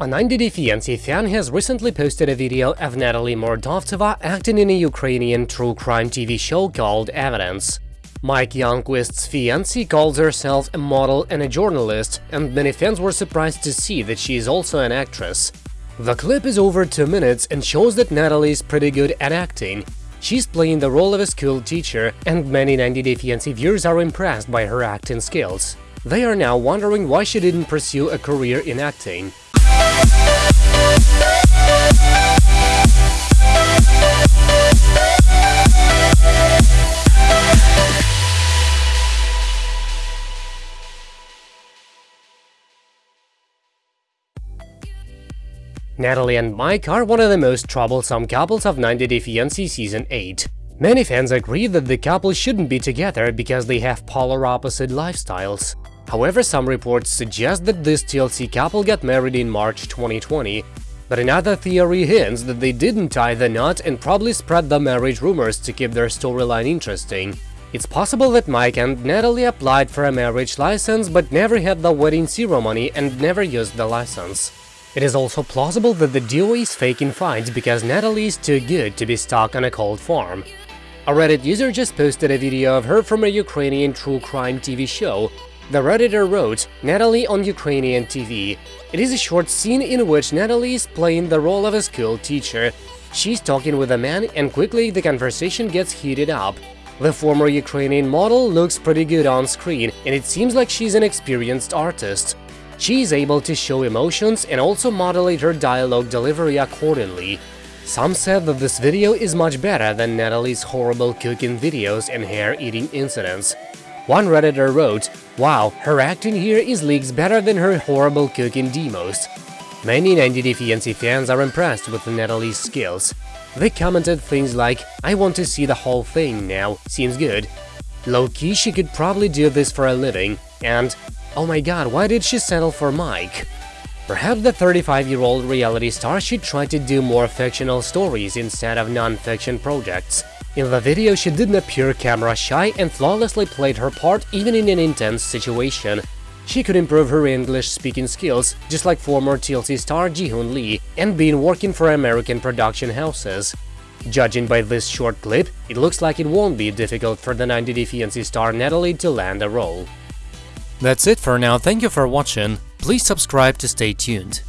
A 90 Day Fiancé fan has recently posted a video of Natalie Mordovtseva acting in a Ukrainian true crime TV show called Evidence. Mike Youngquist's fiancée calls herself a model and a journalist, and many fans were surprised to see that she is also an actress. The clip is over 2 minutes and shows that Natalie is pretty good at acting. She's playing the role of a school teacher, and many 90 Day Fiancé viewers are impressed by her acting skills. They are now wondering why she didn't pursue a career in acting. Natalie and Mike are one of the most troublesome couples of 90 Day Fiancé Season 8. Many fans agree that the couple shouldn't be together because they have polar opposite lifestyles. However, some reports suggest that this TLC couple got married in March 2020, but another theory hints that they didn't tie the knot and probably spread the marriage rumors to keep their storyline interesting. It's possible that Mike and Natalie applied for a marriage license but never had the wedding ceremony and never used the license. It is also plausible that the duo is faking fights because Natalie is too good to be stuck on a cold farm. A Reddit user just posted a video of her from a Ukrainian true crime TV show. The Redditor wrote, Natalie on Ukrainian TV. It is a short scene in which Natalie is playing the role of a school teacher. She's talking with a man and quickly the conversation gets heated up. The former Ukrainian model looks pretty good on screen, and it seems like she's an experienced artist. She is able to show emotions and also modulate her dialogue delivery accordingly. Some said that this video is much better than Natalie's horrible cooking videos and hair-eating incidents. One redditor wrote, Wow, her acting here is leagues better than her horrible cooking demos. Many 90 Day Fiancé fans are impressed with Natalie's skills. They commented things like, I want to see the whole thing now, seems good. Low-key, she could probably do this for a living, and oh my god, why did she settle for Mike? Perhaps the 35-year-old reality star should try to do more fictional stories instead of non-fiction projects. In the video, she didn't appear camera-shy and flawlessly played her part even in an intense situation. She could improve her English-speaking skills, just like former TLC star Jihoon Lee, and been working for American production houses. Judging by this short clip, it looks like it won't be difficult for the 90 Day Fiancé star Natalie to land a role. That's it for now, thank you for watching, please subscribe to stay tuned.